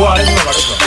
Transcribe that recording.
뭐 안 했나 말해줘.